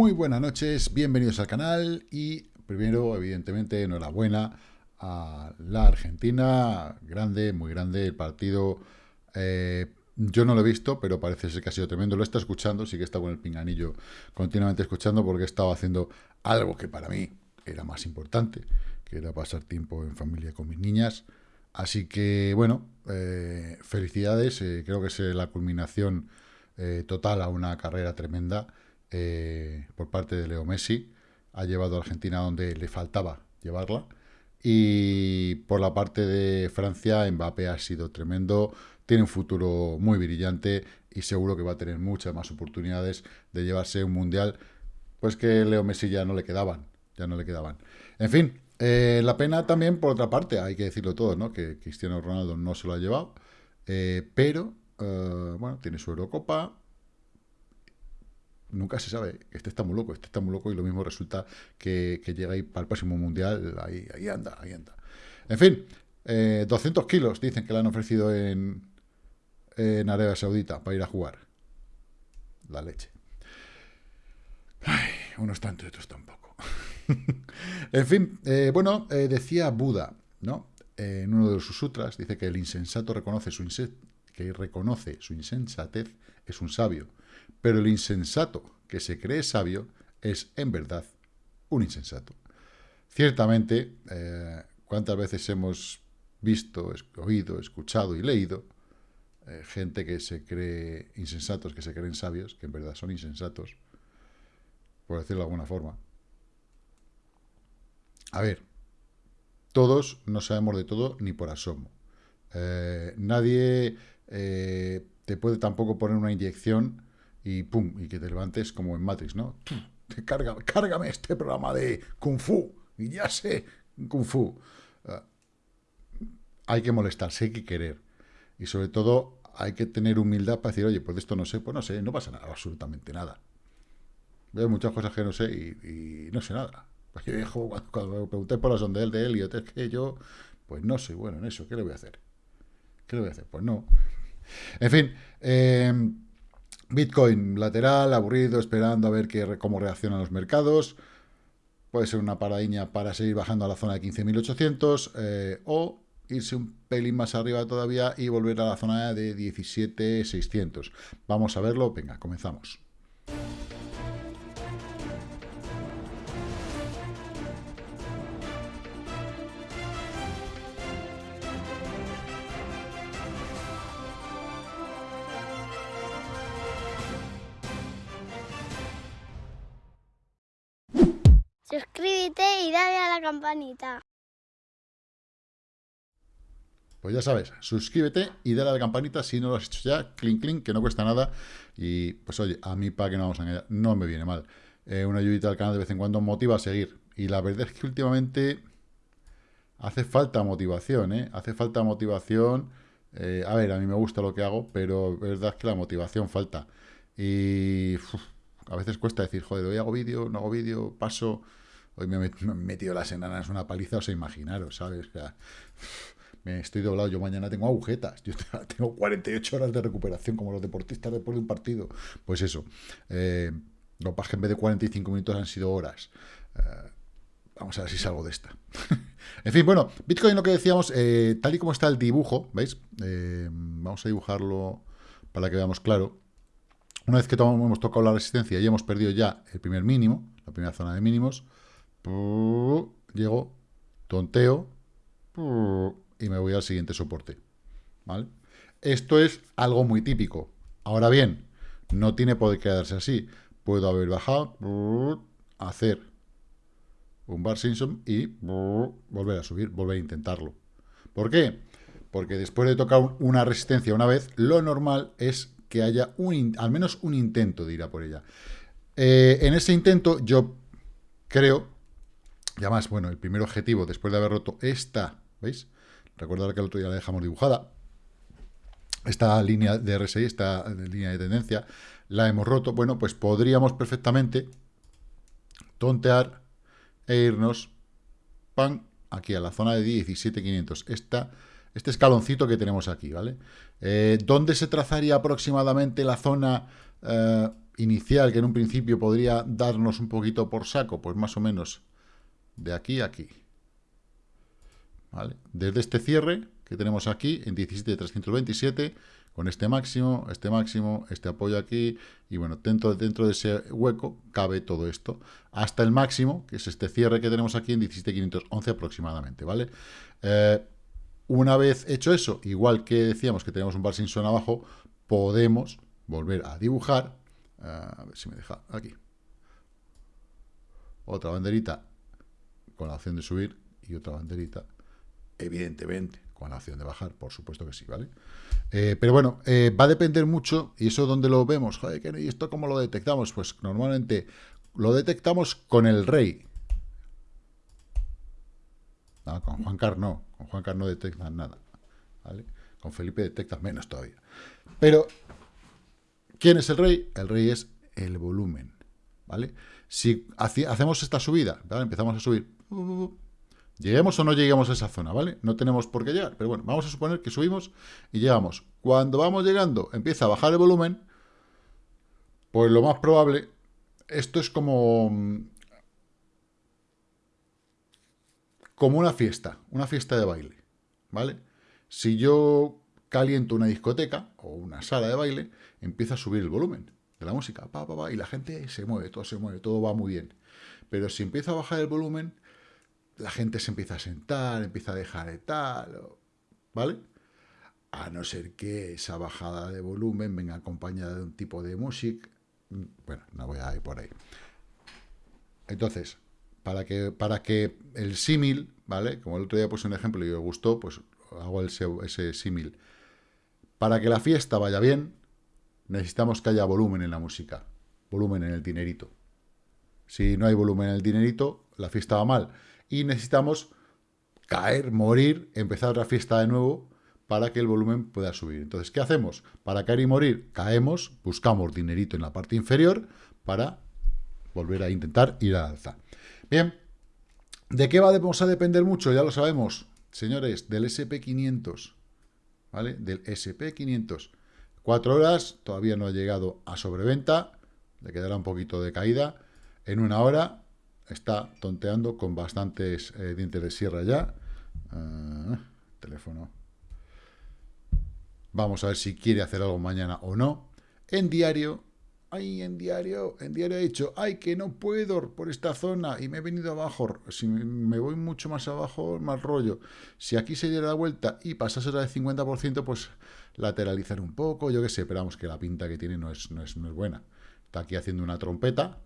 Muy buenas noches, bienvenidos al canal y primero, evidentemente, enhorabuena a la Argentina, grande, muy grande el partido. Eh, yo no lo he visto, pero parece ser que ha sido tremendo. Lo está escuchando, sí que está con el pinganillo continuamente escuchando porque he estado haciendo algo que para mí era más importante, que era pasar tiempo en familia con mis niñas. Así que, bueno, eh, felicidades, eh, creo que es la culminación total a una carrera tremenda. Eh, por parte de Leo Messi. Ha llevado a Argentina donde le faltaba llevarla. Y por la parte de Francia, Mbappé ha sido tremendo. Tiene un futuro muy brillante y seguro que va a tener muchas más oportunidades de llevarse un mundial. Pues que Leo Messi ya no le quedaban. Ya no le quedaban. En fin, eh, la pena también, por otra parte, hay que decirlo todo, ¿no? Que Cristiano Ronaldo no se lo ha llevado. Eh, pero, bueno, tiene su Eurocopa, nunca se sabe. Este está muy loco, este está muy loco y lo mismo resulta que, llega ahí para el próximo mundial. Ahí, ahí anda, ahí anda. En fin, 200 eh, kilos dicen que le han ofrecido en, en Arabia Saudita para ir a jugar. La leche. Ay, unos tanto y otros tampoco. en fin, eh, bueno, eh, decía Buda, ¿no? en uno de sus sutras, dice que el insensato reconoce su, que reconoce su insensatez es un sabio pero el insensato que se cree sabio es, en verdad, un insensato. Ciertamente, eh, ¿cuántas veces hemos visto, oído, escuchado y leído eh, gente que se cree insensatos, que se creen sabios, que en verdad son insensatos, por decirlo de alguna forma? A ver, todos no sabemos de todo ni por asomo. Eh, nadie te puede tampoco poner una inyección y pum, y que te levantes como en Matrix, ¿no? Cárgame, cárgame este programa de Kung Fu, y ya sé Kung Fu. Ah, hay que molestarse, hay que querer. Y sobre todo hay que tener humildad para decir, oye, pues de esto no sé, pues no sé, no pasa nada, absolutamente nada. Veo muchas cosas que no sé y, no sé nada. Pues cuando, me pregunté por la sonda de él y es que yo, pues no soy bueno en eso, ¿qué le voy a hacer? ¿Qué le voy a hacer? Pues no. En fin, eh, Bitcoin lateral, aburrido, esperando a ver qué, cómo reaccionan los mercados. Puede ser una paradiña para seguir bajando a la zona de 15.800 eh, o irse un pelín más arriba todavía y volver a la zona de 17.600. Vamos a verlo. Venga, comenzamos. Campanita. Pues ya sabes, suscríbete y dale a la campanita si no lo has hecho ya, clink clink, que no cuesta nada. Y pues oye, a mí para que no vamos a engañar, no me viene mal. Eh, una ayudita al canal de vez en cuando motiva a seguir. Y la verdad es que últimamente hace falta motivación, ¿eh? Hace falta motivación. Eh, a ver, a mí me gusta lo que hago, pero es verdad que la motivación falta. Y a veces cuesta decir, joder, hoy hago vídeo, no hago vídeo, paso... Hoy me he metido las enanas una paliza, os imaginaros, ¿sabes? me estoy doblado, yo mañana tengo agujetas, yo tengo 48 horas de recuperación como los deportistas después de un partido. Pues eso, eh, lo que en vez de 45 minutos han sido horas. Eh, vamos a ver si salgo de esta. en fin, bueno, Bitcoin lo que decíamos, eh, tal y como está el dibujo, ¿veis? vamos a dibujarlo para que veamos claro. Una vez que hemos tocado la resistencia y hemos perdido ya el primer mínimo, la primera zona de mínimos, llego, tonteo y me voy al siguiente soporte. ¿vale? Esto es algo muy típico. Ahora bien, no tiene por qué quedarse así. Puedo haber bajado, hacer un bar Simpson y volver a subir, volver a intentarlo. ¿Por qué? Porque después de tocar una resistencia una vez, lo normal es que haya un, al menos un intento de ir a por ella. Eh, en ese intento yo creo y además, bueno, el primer objetivo, después de haber roto esta, ¿veis? Recordad que el otro día la dejamos dibujada. Esta línea de RSI, esta línea de tendencia, la hemos roto. Bueno, pues podríamos perfectamente tontear e irnos, pan, aquí a la zona de 17.500. Esta, este escaloncito que tenemos aquí, ¿vale? Eh, ¿Dónde se trazaría aproximadamente la zona eh, inicial que en un principio podría darnos un poquito por saco, pues más o menos de aquí a aquí. ¿Vale? Desde este cierre que tenemos aquí en 17.327, con este máximo, este máximo, este apoyo aquí, y bueno, dentro, dentro de ese hueco cabe todo esto, hasta el máximo, que es este cierre que tenemos aquí en 17.511 aproximadamente, ¿vale? Eh, una vez hecho eso, igual que decíamos que tenemos un Parkinson abajo, podemos volver a dibujar, a ver si me deja aquí, otra banderita con la opción de subir y otra banderita, evidentemente, con la opción de bajar, por supuesto que sí, ¿vale? Eh, pero bueno, eh, va a depender mucho, y eso donde lo vemos, joder, ¿y esto cómo lo detectamos? Pues normalmente lo detectamos con el rey. con Juan Carlos no, con Juan Carlos no detectan nada, ¿vale? Con Felipe detectan menos todavía. Pero, ¿quién es el rey? El rey es el volumen, ¿vale? Si hacemos esta subida, ¿vale? empezamos a subir, Lleguemos o no lleguemos a esa zona, ¿vale? No tenemos por qué llegar, pero bueno, vamos a suponer que subimos y llegamos. Cuando vamos llegando, empieza a bajar el volumen, pues lo más probable, esto es como, como una fiesta, una fiesta de baile, ¿vale? Si yo caliento una discoteca o una sala de baile, empieza a subir el volumen de la música, pa, pa, pa, y la gente se mueve, todo se mueve, todo va muy bien. Pero si empieza a bajar el volumen, la gente se empieza a sentar, empieza a dejar de tal, ¿vale? A no ser que esa bajada de volumen venga acompañada de un tipo de música. Bueno, no voy a ir por ahí. Entonces, para que, para que el símil, ¿vale? Como el otro día puse un ejemplo y os gustó, pues hago ese símil. Para que la fiesta vaya bien, necesitamos que haya volumen en la música, volumen en el dinerito. Si no hay volumen en el dinerito, la fiesta va mal y necesitamos caer, morir, empezar la fiesta de nuevo para que el volumen pueda subir. Entonces, ¿qué hacemos? Para caer y morir, caemos, buscamos dinerito en la parte inferior para volver a intentar ir al alza. Bien, ¿de qué vamos a depender mucho? Ya lo sabemos, señores, del SP500, ¿vale? Del SP500. Cuatro horas, todavía no ha llegado a sobreventa, le quedará un poquito de caída. En una hora está tonteando con bastantes eh, dientes de sierra ya. Ah, teléfono. Vamos a ver si quiere hacer algo mañana o no. En diario, ay, en diario, en diario he dicho, ay, que no puedo por esta zona y me he venido abajo. Si me voy mucho más abajo, más rollo. Si aquí se diera la vuelta y pasase la de 50%, pues lateralizar un poco, yo qué sé, pero vamos, que la pinta que tiene no es, no es, no es buena. Está aquí haciendo una trompeta,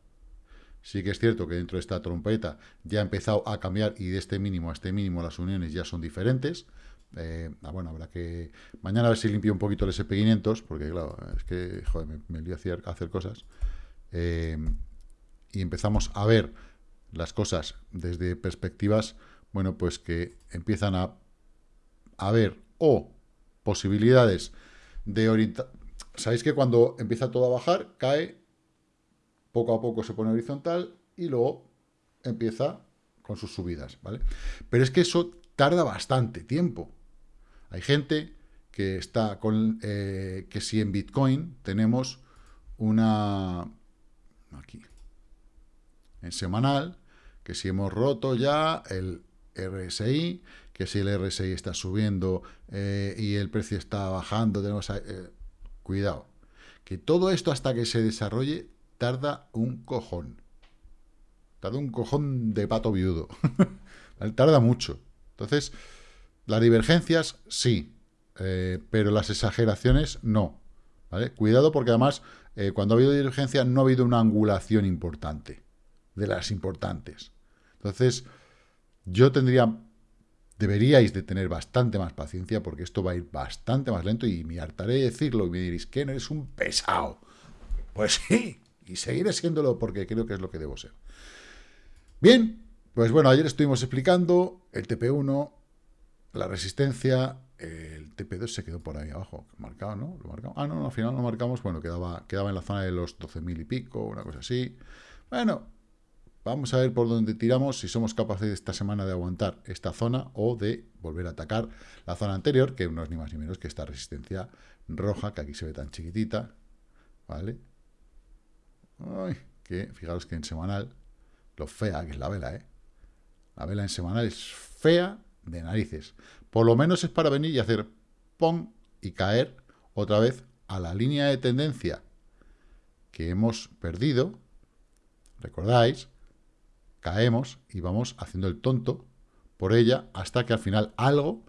Sí que es cierto que dentro de esta trompeta ya ha empezado a cambiar y de este mínimo a este mínimo las uniones ya son diferentes. Eh, ah, bueno, habrá que... Mañana a ver si limpio un poquito el SP500, porque claro, es que, joder, me, me a hacer, cosas. Eh, y empezamos a ver las cosas desde perspectivas, bueno, pues que empiezan a, a ver o posibilidades de orientar... Sabéis que cuando empieza todo a bajar, cae poco a poco se pone horizontal y luego empieza con sus subidas, ¿vale? Pero es que eso tarda bastante tiempo. Hay gente que está con, eh, que si en Bitcoin tenemos una, aquí, en semanal, que si hemos roto ya el RSI, que si el RSI está subiendo eh, y el precio está bajando, tenemos, eh, cuidado, que todo esto hasta que se desarrolle tarda un cojón. Tarda un cojón de pato viudo. tarda mucho. Entonces, las divergencias sí, eh, pero las exageraciones no. ¿vale? Cuidado porque además, eh, cuando ha habido divergencia no ha habido una angulación importante, de las importantes. Entonces, yo tendría, deberíais de tener bastante más paciencia porque esto va a ir bastante más lento y me hartaré de decirlo y me diréis, que no eres un pesado. Pues sí, y seguiré siéndolo porque creo que es lo que debo ser. Bien, pues bueno, ayer estuvimos explicando el TP1, la resistencia, el TP2 se quedó por ahí abajo, marcado, ¿no? ¿Lo marcamos? Ah, no, al final lo marcamos, bueno, quedaba, quedaba en la zona de los 12.000 y pico, una cosa así. Bueno, vamos a ver por dónde tiramos, si somos capaces esta semana de aguantar esta zona o de volver a atacar la zona anterior, que no es ni más ni menos que esta resistencia roja, que aquí se ve tan chiquitita, ¿vale? Ay, que fijaros que en semanal, lo fea que es la vela, ¿eh? La vela en semanal es fea de narices. Por lo menos es para venir y hacer pom y caer otra vez a la línea de tendencia que hemos perdido. ¿Recordáis? Caemos y vamos haciendo el tonto por ella hasta que al final algo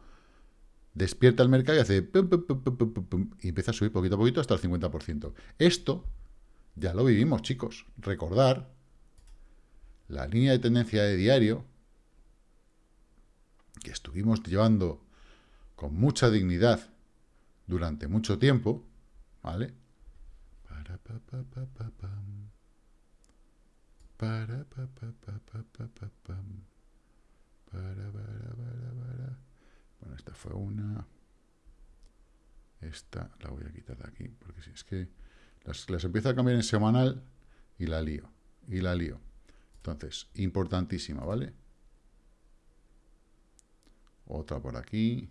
despierta el mercado y hace pum, pum, pum, y empieza a subir poquito a poquito hasta el 50%. Esto ya lo vivimos, chicos. Recordar la línea de tendencia de diario que estuvimos llevando con mucha dignidad durante mucho tiempo, ¿vale? Bueno, esta fue una. Esta la voy a quitar de aquí, porque si es que las, las empiezo a cambiar en semanal y la lío, y la lío. Entonces, importantísima, ¿vale? Otra por aquí,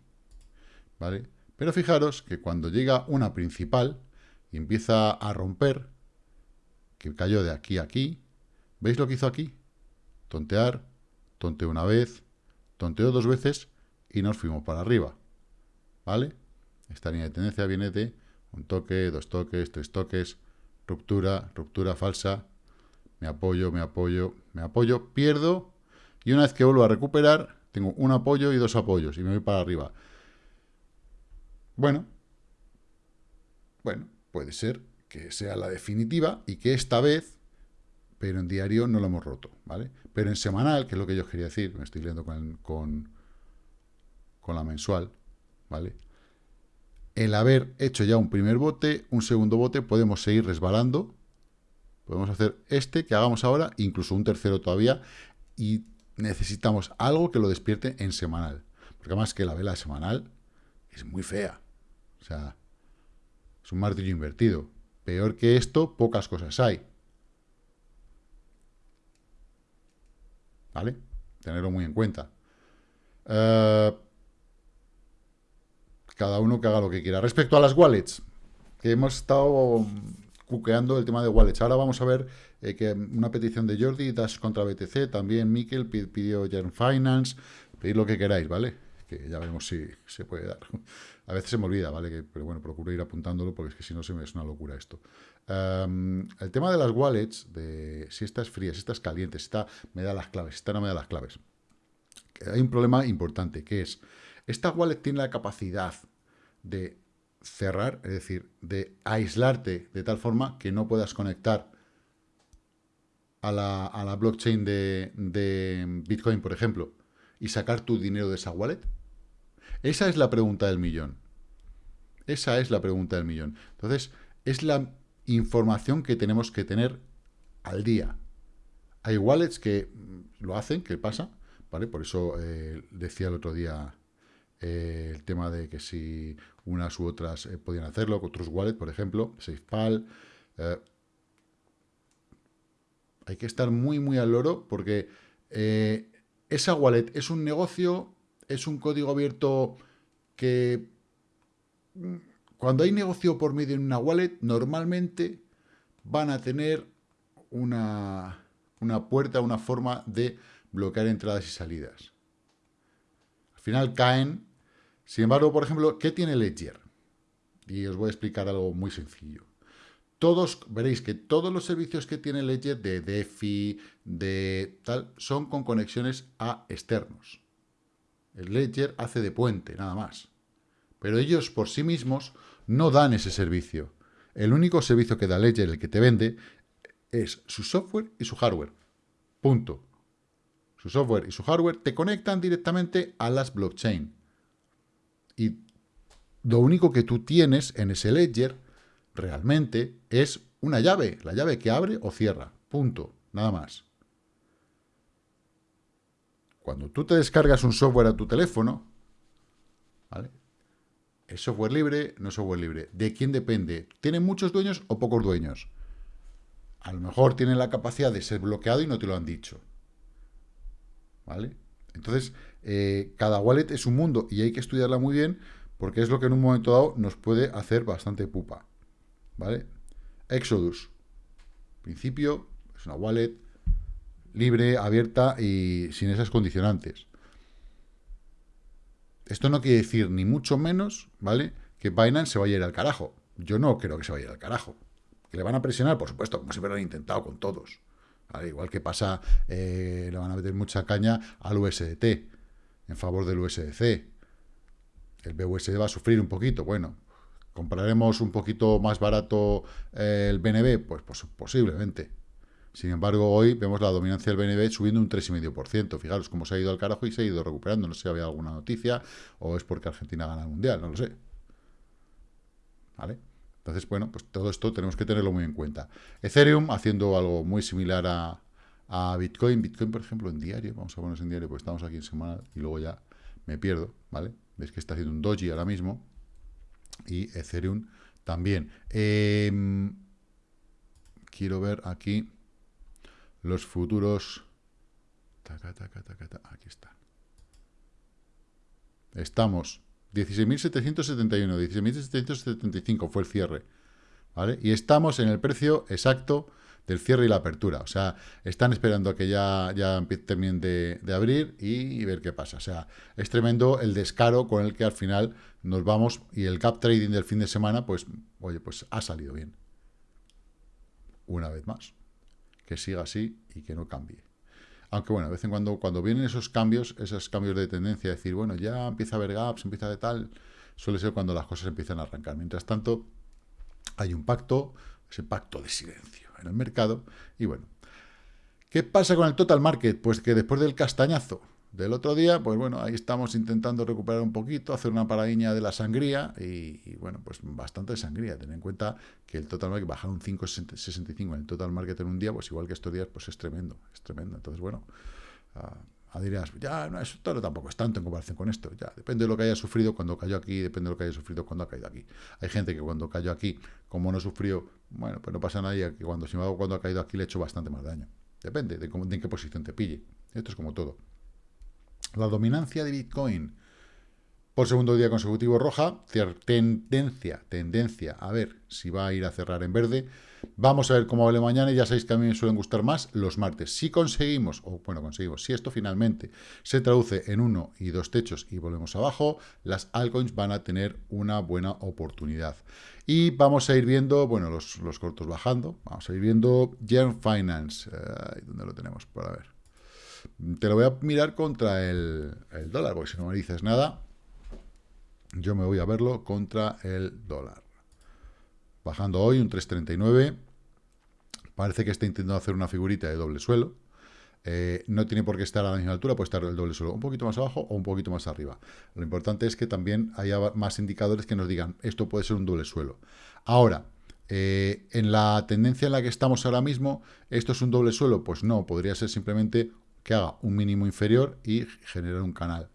¿vale? Pero fijaros que cuando llega una principal y empieza a romper, que cayó de aquí a aquí, ¿veis lo que hizo aquí? Tontear, tonteó una vez, tonteó dos veces y nos fuimos para arriba, ¿vale? Esta línea de tendencia viene de un toque, dos toques, tres toques, ruptura, ruptura falsa, me apoyo, me apoyo, me apoyo, pierdo, y una vez que vuelvo a recuperar, tengo un apoyo y dos apoyos, y me voy para arriba. Bueno, bueno, puede ser que sea la definitiva y que esta vez, pero en diario no lo hemos roto, ¿vale? Pero en semanal, que es lo que yo quería decir, me estoy leyendo con, con, con la mensual, ¿vale? El haber hecho ya un primer bote, un segundo bote, podemos seguir resbalando, podemos hacer este que hagamos ahora, incluso un tercero todavía, y necesitamos algo que lo despierte en semanal. Porque además que la vela semanal es muy fea. O sea, es un martillo invertido. Peor que esto, pocas cosas hay. ¿Vale? Tenerlo muy en cuenta. Uh, cada uno que haga lo que quiera. Respecto a las wallets, que hemos estado cuqueando el tema de wallets. Ahora vamos a ver eh, que una petición de Jordi, Dash contra BTC, también Mikel pidió Jern Finance, pedid lo que queráis, ¿vale? Que ya veremos si se puede dar. A veces se me olvida, ¿vale? Que, pero bueno, procuro ir apuntándolo porque es que si no se me es una locura esto. Um, el tema de las wallets, de si esta es fría, si esta es caliente, si esta me da las claves, si esta no me da las claves. Hay un problema importante, que es, esta wallet tiene la capacidad de cerrar, es decir, de aislarte de tal forma que no puedas conectar a la, blockchain de, de, Bitcoin, por ejemplo, y sacar tu dinero de esa wallet? Esa es la pregunta del millón. Esa es la pregunta del millón. Entonces, es la información que tenemos que tener al día. Hay wallets que lo hacen, que pasa, ¿vale? Por eso eh, decía el otro día eh, el tema de que si unas u otras eh, podían hacerlo, otros wallets, por ejemplo, SafePal. Eh, hay que estar muy, muy al loro porque esa wallet es un negocio, es un código abierto que mm, cuando hay negocio por medio en una wallet, normalmente van a tener una, una puerta, una forma de bloquear entradas y salidas. Al final caen sin embargo, por ejemplo, ¿qué tiene Ledger? Y os voy a explicar algo muy sencillo. Todos, veréis que todos los servicios que tiene Ledger de DeFi, de tal, son con conexiones a externos. El Ledger hace de puente, nada más. Pero ellos por sí mismos no dan ese servicio. El único servicio que da Ledger, el que te vende, es su software y su hardware. Punto. Su software y su hardware te conectan directamente a las blockchain. Y lo único que tú tienes en ese ledger realmente es una llave, la llave que abre o cierra, punto, nada más. Cuando tú te descargas un software a tu teléfono, ¿vale? ¿Es software libre? No es software libre. ¿De quién depende? ¿Tiene muchos dueños o pocos dueños? A lo mejor tienen la capacidad de ser bloqueado y no te lo han dicho. ¿Vale? Entonces, eh, cada wallet es un mundo y hay que estudiarla muy bien porque es lo que en un momento dado nos puede hacer bastante pupa. ¿Vale? Exodus. principio, es una wallet libre, abierta y sin esas condicionantes. Esto no quiere decir ni mucho menos, ¿vale? Que Binance se vaya a ir al carajo. Yo no creo que se vaya a ir al carajo. ¿Que le van a presionar? Por supuesto, como siempre lo han intentado con todos. Igual que pasa, eh, le van a meter mucha caña al USDT en favor del USDC. El BUSD va a sufrir un poquito. Bueno, ¿compraremos un poquito más barato eh, el BNB? Pues, pues, posiblemente. Sin embargo, hoy vemos la dominancia del BNB subiendo un 3,5%. Fijaros cómo se ha ido al carajo y se ha ido recuperando. No sé si había alguna noticia o es porque Argentina gana el Mundial, no lo sé. ¿Vale? Entonces, bueno, pues todo esto tenemos que tenerlo muy en cuenta. Ethereum haciendo algo muy similar a, a Bitcoin. Bitcoin, por ejemplo, en diario. Vamos a ponernos en diario porque estamos aquí en semana y luego ya me pierdo, ¿vale? Veis que está haciendo un doji ahora mismo. Y Ethereum también. Em, quiero ver aquí los futuros. aquí está. Estamos 16.771, 16.775 fue el cierre. ¿Vale? Y estamos en el precio exacto del cierre y la apertura. O sea, están esperando a que ya, ya terminen de, abrir y, ver qué pasa. O sea, es tremendo el descaro con el que al final nos vamos y el gap trading del fin de semana, pues, oye, pues ha salido bien. Una vez más. Que siga así y que no cambie. Aunque bueno, de vez en cuando, cuando vienen esos cambios, esos cambios de tendencia, decir, bueno, ya empieza a haber gaps, empieza de tal, suele ser cuando las cosas empiezan a arrancar. Mientras tanto, hay un pacto, ese pacto de silencio en el mercado. Y bueno, ¿qué pasa con el total market? Pues que después del castañazo del otro día, pues bueno, ahí estamos intentando recuperar un poquito, hacer una paradiña de la sangría y, bueno, pues bastante sangría. Ten en cuenta que el total market bajar un 5,65 en el total market en un día, pues igual que estos días, pues es tremendo, es tremendo. Entonces, bueno, uh, dirías, ya, no, es todo tampoco es tanto en comparación con esto. Ya, depende de lo que haya sufrido cuando cayó aquí, depende de lo que haya sufrido cuando ha caído aquí. Hay gente que cuando cayó aquí, como no sufrió, bueno, pues no pasa nada, y que cuando, sin embargo, cuando ha caído aquí le he hecho bastante más daño. Depende de, de en qué posición te pille. Esto es como todo. La dominancia de Bitcoin por segundo día consecutivo roja, tendencia, tendencia, a ver si va a ir a cerrar en verde. Vamos a ver cómo vale mañana ya sabéis que a mí me suelen gustar más los martes. Si conseguimos, o bueno, conseguimos, si esto finalmente se traduce en uno y dos techos y volvemos abajo, las altcoins van a tener una buena oportunidad. Y vamos a ir viendo, bueno, los, cortos bajando, vamos a ir viendo Gen Finance, ¿dónde lo tenemos? Por a ver. Te lo voy a mirar contra el, dólar, porque si no me dices nada, yo me voy a verlo contra el dólar. Bajando hoy un 3.39. Parece que está intentando hacer una figurita de doble suelo. Eh, no tiene por qué estar a la misma altura, puede estar el doble suelo un poquito más abajo o un poquito más arriba. Lo importante es que también haya más indicadores que nos digan, esto puede ser un doble suelo. Ahora, eh, en la tendencia en la que estamos ahora mismo, ¿esto es un doble suelo? Pues no, podría ser simplemente que haga un mínimo inferior y generar un canal.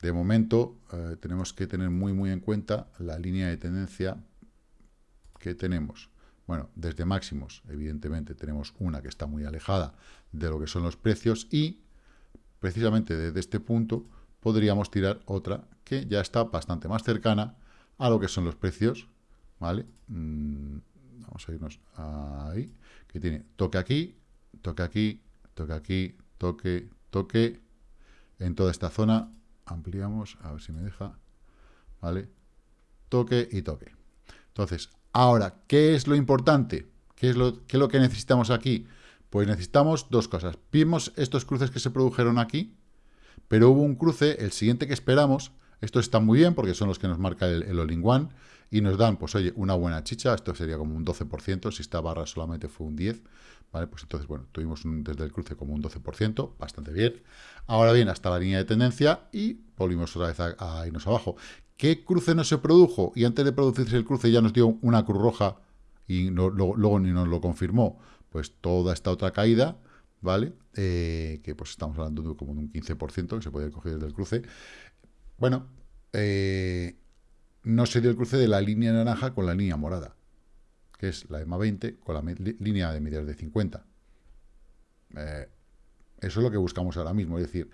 De momento, eh, tenemos que tener muy, muy en cuenta la línea de tendencia que tenemos. Bueno, desde máximos, evidentemente, tenemos una que está muy alejada de lo que son los precios y, precisamente desde este punto, podríamos tirar otra que ya está bastante más cercana a lo que son los precios, ¿vale? Mm, vamos a irnos ahí, que tiene toque aquí, toque aquí, toque aquí, toque, toque, en toda esta zona, ampliamos, a ver si me deja, ¿vale? Toque y toque. Entonces, ahora, ¿qué es lo importante? ¿Qué es lo, qué es lo que necesitamos aquí? Pues necesitamos dos cosas. Vimos estos cruces que se produjeron aquí, pero hubo un cruce, el siguiente que esperamos, estos están muy bien porque son los que nos marca el, el all y nos dan, pues oye, una buena chicha, esto sería como un 12%, si esta barra solamente fue un 10%, ¿vale? Pues entonces, bueno, tuvimos desde el cruce como un 12%, bastante bien. Ahora bien, hasta la línea de tendencia y volvimos otra vez a, irnos abajo. ¿Qué cruce no se produjo? Y antes de producirse el cruce ya nos dio una cruz roja y luego, ni nos lo confirmó. Pues toda esta otra caída, ¿vale? Eh, que pues estamos hablando de como un 15% que se puede coger desde el cruce. Bueno, eh, no se dio el cruce de la línea naranja con la línea morada que es la EMA 20, con la línea de medidas de 50. Eh, eso es lo que buscamos ahora mismo, es decir,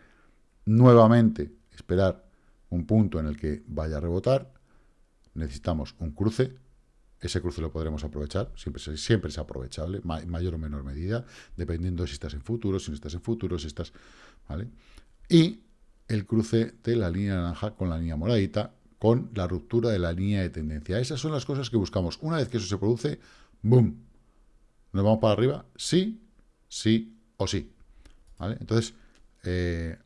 nuevamente esperar un punto en el que vaya a rebotar, necesitamos un cruce ese cruce lo podremos aprovechar, siempre, siempre es aprovechable, mayor o menor medida, dependiendo si estás en futuros, si no estás en futuros, si estás... ¿vale? Y el cruce de la línea naranja con la línea moradita, con la ruptura de la línea de tendencia. Esas son las cosas que buscamos. Una vez que eso se produce, ¡boom! ¿Nos vamos para arriba? Sí, sí o sí. Entonces, eh,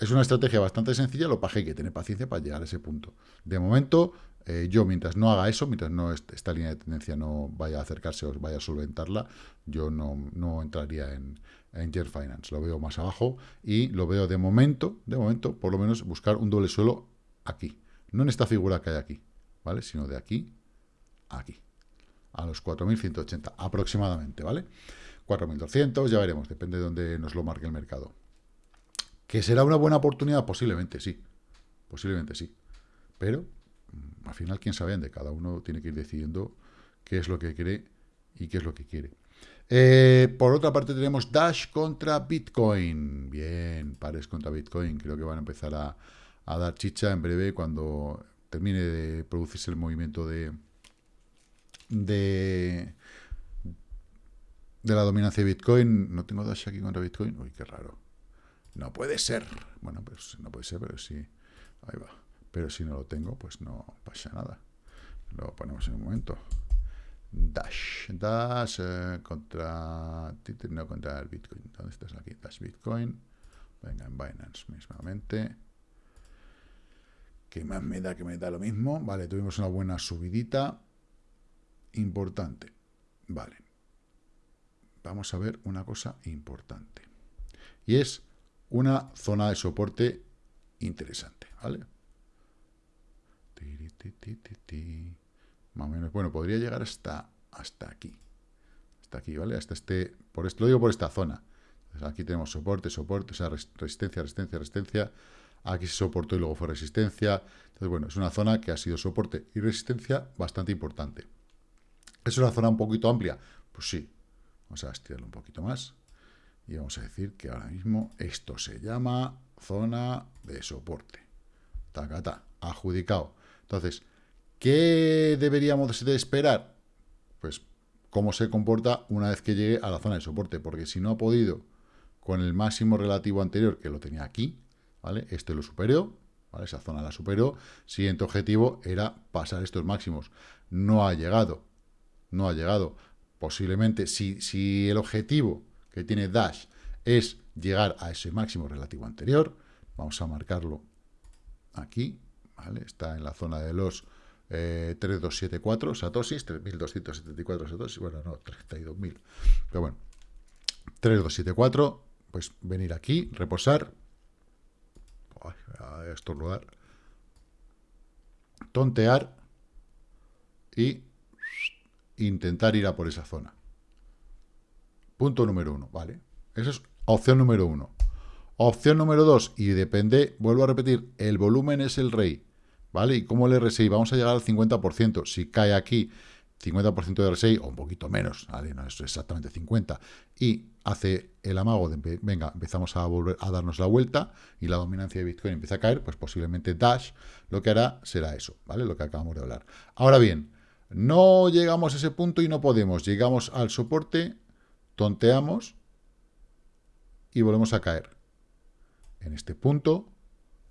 es una estrategia bastante sencilla, lo que hay que tener paciencia para llegar a ese punto. De momento, eh, yo mientras no haga eso, mientras no esta línea de tendencia no vaya a acercarse o vaya a solventarla, yo no, entraría en, en Finance. Lo veo más abajo y lo veo de momento, de momento, por lo menos buscar un doble suelo aquí. No en esta figura que hay aquí, ¿vale? Sino de aquí a aquí. A los 4.180 aproximadamente, ¿vale? 4.200, ya veremos, depende de dónde nos lo marque el mercado. ¿Que será una buena oportunidad? Posiblemente sí. Posiblemente sí. Pero, mm, al final, quién sabe de cada uno tiene que ir decidiendo qué es lo que quiere y qué es lo que quiere. Eh, por otra parte tenemos Dash contra Bitcoin. Bien, pares contra Bitcoin. Creo que van a empezar a, a dar chicha en breve cuando termine de producirse el movimiento de, de, de la dominancia de Bitcoin. No tengo Dash aquí contra Bitcoin. Uy, qué raro. No puede ser. Bueno, pues no puede ser, pero sí. Ahí va. Pero si no lo tengo, pues no pasa nada. Lo ponemos en un momento. Dash. Dash eh, contra... No, contra el Bitcoin. ¿Dónde estás aquí? Dash Bitcoin. Venga, en Binance mismamente. ¿Qué más me da que me da lo mismo? Vale, tuvimos una buena subidita. Importante. Vale. Vamos a ver una cosa importante. Y es una zona de soporte interesante, ¿vale? Más o menos, bueno, podría llegar hasta, hasta aquí. Hasta aquí, ¿vale? Hasta este, por esto lo digo por esta zona. aquí tenemos soporte, soporte, o sea, resistencia, resistencia, resistencia. Aquí se soportó y luego fue resistencia. Entonces, bueno, es una zona que ha sido soporte y resistencia bastante importante. ¿Es una zona un poquito amplia? Pues sí. Vamos a estirarlo un poquito más. Y vamos a decir que ahora mismo esto se llama zona de soporte. Tacata, adjudicado. Entonces, ¿qué deberíamos de esperar? Pues cómo se comporta una vez que llegue a la zona de soporte, porque si no ha podido con el máximo relativo anterior, que lo tenía aquí, ¿vale? Este lo superó, ¿vale? Esa zona la superó. Siguiente objetivo era pasar estos máximos. No ha llegado, no ha llegado. Posiblemente, si, si el objetivo que tiene Dash es llegar a ese máximo relativo anterior. Vamos a marcarlo aquí, ¿vale? Está en la zona de los 3274 satoshis, 3274 satoshis, bueno, no, 32.000, pero bueno, 3274, pues venir aquí, reposar, a estornudar, tontear y intentar ir a por esa zona. Punto número uno, ¿vale? Esa es opción número uno. Opción número dos, y depende, vuelvo a repetir, el volumen es el rey, ¿vale? Y como el RSI, vamos a llegar al 50%. Si cae aquí 50% de RSI, o un poquito menos, ¿vale? No es exactamente 50, y hace el amago de, venga, empezamos a volver a darnos la vuelta, y la dominancia de Bitcoin empieza a caer, pues posiblemente Dash lo que hará será eso, ¿vale? Lo que acabamos de hablar. Ahora bien, no llegamos a ese punto y no podemos. Llegamos al soporte tonteamos y volvemos a caer. En este punto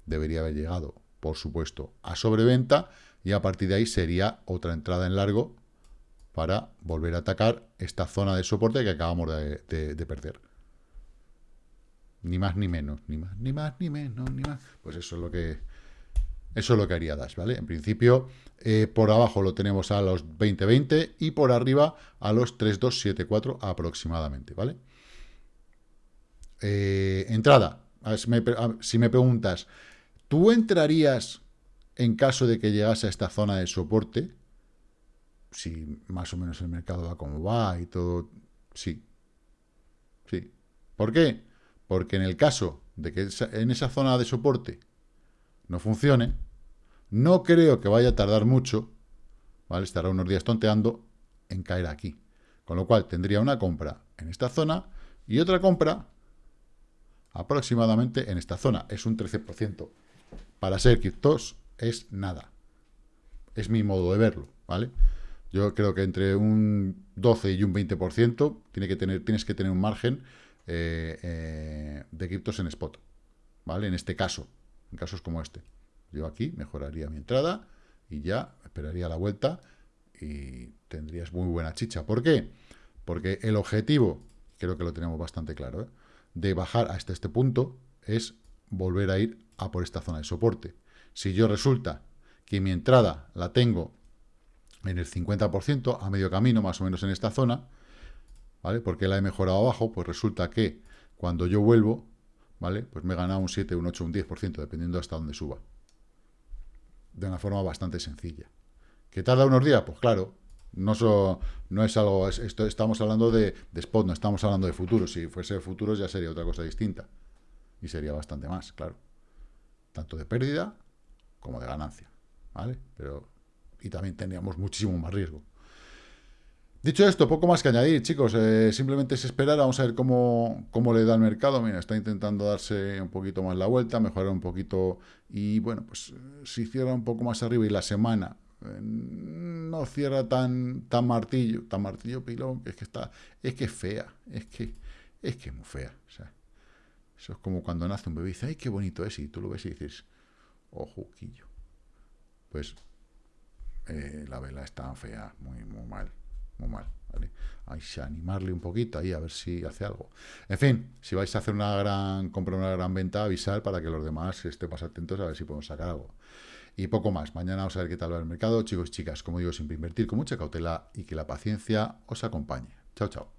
debería haber llegado, por supuesto, a sobreventa y a partir de ahí sería otra entrada en largo para volver a atacar esta zona de soporte que acabamos de, perder. Ni más ni menos, ni más, ni más, ni menos, ni más. Pues eso es lo que eso es lo que haría Dash, ¿vale? En principio, eh, por abajo lo tenemos a los 20-20 y por arriba a los 3-2-7-4 aproximadamente, ¿vale? Eh, entrada. si, me, preguntas, ¿tú entrarías en caso de que llegase a esta zona de soporte? Si más o menos el mercado va como va y todo, sí. Sí. ¿Por qué? Porque en el caso de que en esa zona de soporte no funcione, no creo que vaya a tardar mucho, ¿vale? Estará unos días tonteando en caer aquí. Con lo cual tendría una compra en esta zona y otra compra aproximadamente en esta zona. Es un 13%. Para ser criptos es nada. Es mi modo de verlo, ¿vale? Yo creo que entre un 12 y un 20% tiene que tener, tienes que tener un margen eh, eh, de criptos en spot. ¿Vale? En este caso, en casos como este. Yo aquí mejoraría mi entrada y ya esperaría la vuelta y tendrías muy buena chicha. ¿Por qué? Porque el objetivo, creo que lo tenemos bastante claro, ¿eh? de bajar hasta este punto es volver a ir a por esta zona de soporte. Si yo resulta que mi entrada la tengo en el 50%, a medio camino, más o menos en esta zona, ¿vale? Porque la he mejorado abajo, pues resulta que cuando yo vuelvo, ¿vale? Pues me he ganado un 7, un 8, un 10%, dependiendo hasta dónde suba. De una forma bastante sencilla. ¿Que tarda unos días? Pues claro, no, no es algo, esto, estamos hablando de, spot, no estamos hablando de futuros. Si fuese futuros ya sería otra cosa distinta. Y sería bastante más, claro. Tanto de pérdida como de ganancia. ¿Vale? Pero, y también tendríamos muchísimo más riesgo. Dicho esto, poco más que añadir, chicos. Eh, simplemente es esperar, vamos a ver cómo, cómo, le da el mercado. Mira, está intentando darse un poquito más la vuelta, mejorar un poquito. Y bueno, pues si cierra un poco más arriba y la semana eh, no cierra tan, tan martillo, tan martillo pilón, que es que está, es que es fea, es que es que es muy fea. Eso es como cuando nace un bebé y dice, ay, qué bonito es, y tú lo ves y dices, ojo, quillo pues eh, la vela está fea, muy, muy mal, muy mal, ¿vale? Hay que animarle un poquito ahí a ver si hace algo. En fin, si vais a hacer una gran compra, una gran venta, avisar para que los demás estén más atentos a ver si podemos sacar algo. Y poco más. Mañana vamos a ver qué tal va el mercado. Chicos y chicas, como digo, siempre invertir con mucha cautela y que la paciencia os acompañe. Chao, chao.